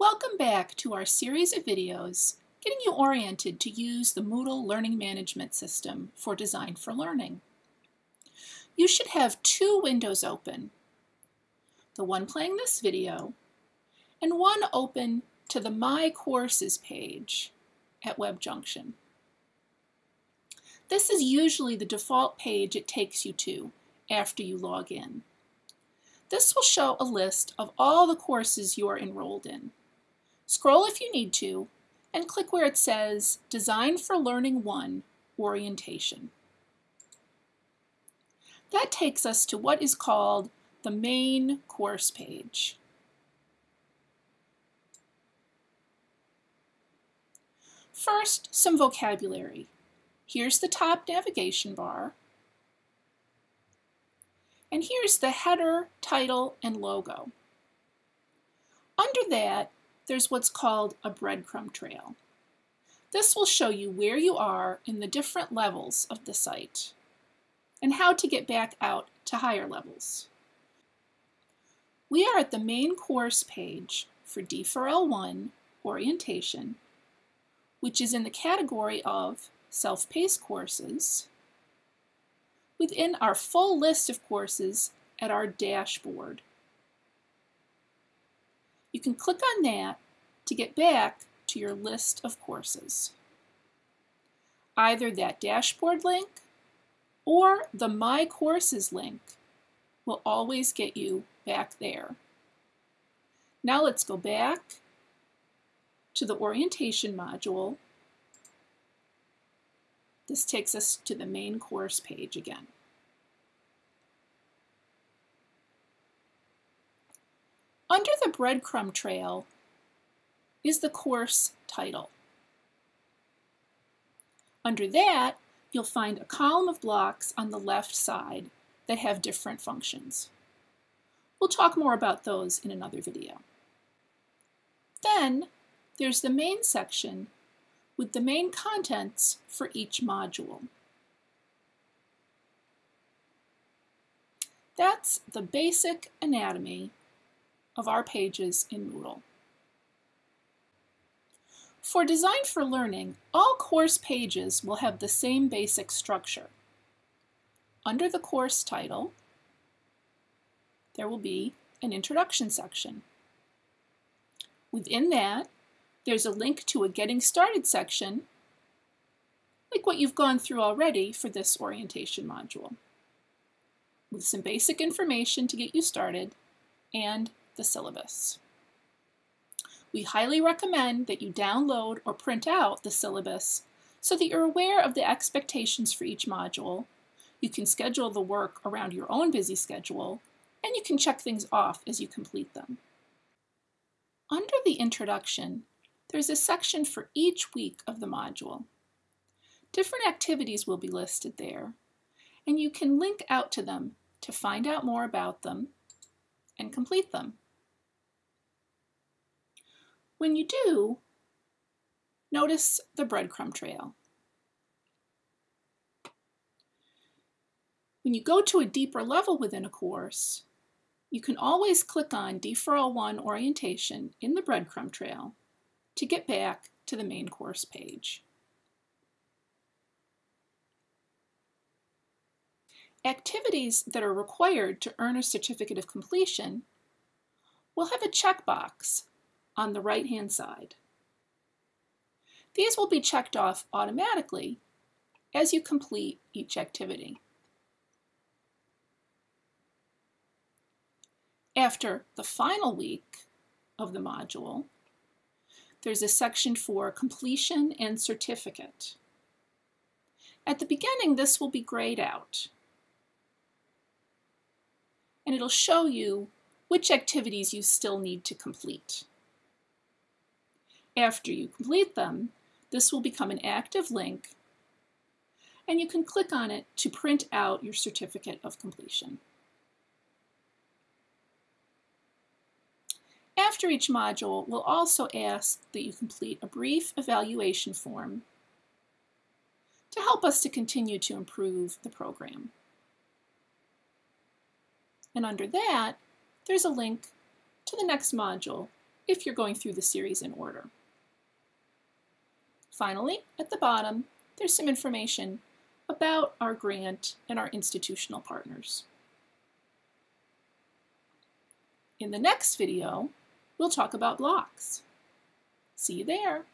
Welcome back to our series of videos getting you oriented to use the Moodle Learning Management System for Design for Learning. You should have two windows open, the one playing this video and one open to the My Courses page at WebJunction. This is usually the default page it takes you to after you log in. This will show a list of all the courses you are enrolled in. Scroll if you need to, and click where it says Design for Learning 1 Orientation. That takes us to what is called the main course page. First, some vocabulary. Here's the top navigation bar. And here's the header, title, and logo. Under that, there's what's called a breadcrumb trail. This will show you where you are in the different levels of the site and how to get back out to higher levels. We are at the main course page for D4L1 orientation, which is in the category of self-paced courses within our full list of courses at our dashboard. You can click on that to get back to your list of courses. Either that dashboard link or the My Courses link will always get you back there. Now let's go back to the orientation module this takes us to the main course page again. Under the breadcrumb trail is the course title. Under that, you'll find a column of blocks on the left side that have different functions. We'll talk more about those in another video. Then, there's the main section with the main contents for each module. That's the basic anatomy of our pages in Moodle. For Design for Learning, all course pages will have the same basic structure. Under the course title, there will be an introduction section. Within that, there's a link to a Getting Started section, like what you've gone through already for this orientation module, with some basic information to get you started and the syllabus. We highly recommend that you download or print out the syllabus so that you're aware of the expectations for each module. You can schedule the work around your own busy schedule, and you can check things off as you complete them. Under the introduction, there's a section for each week of the module. Different activities will be listed there, and you can link out to them to find out more about them and complete them. When you do, notice the breadcrumb trail. When you go to a deeper level within a course, you can always click on D4L1 orientation in the breadcrumb trail to get back to the main course page. Activities that are required to earn a certificate of completion will have a checkbox on the right-hand side. These will be checked off automatically as you complete each activity. After the final week of the module, there's a section for completion and certificate. At the beginning, this will be grayed out. And it'll show you which activities you still need to complete. After you complete them, this will become an active link and you can click on it to print out your certificate of completion. After each module, we'll also ask that you complete a brief evaluation form to help us to continue to improve the program. And under that, there's a link to the next module if you're going through the series in order. Finally, at the bottom, there's some information about our grant and our institutional partners. In the next video, we'll talk about blocks. See you there.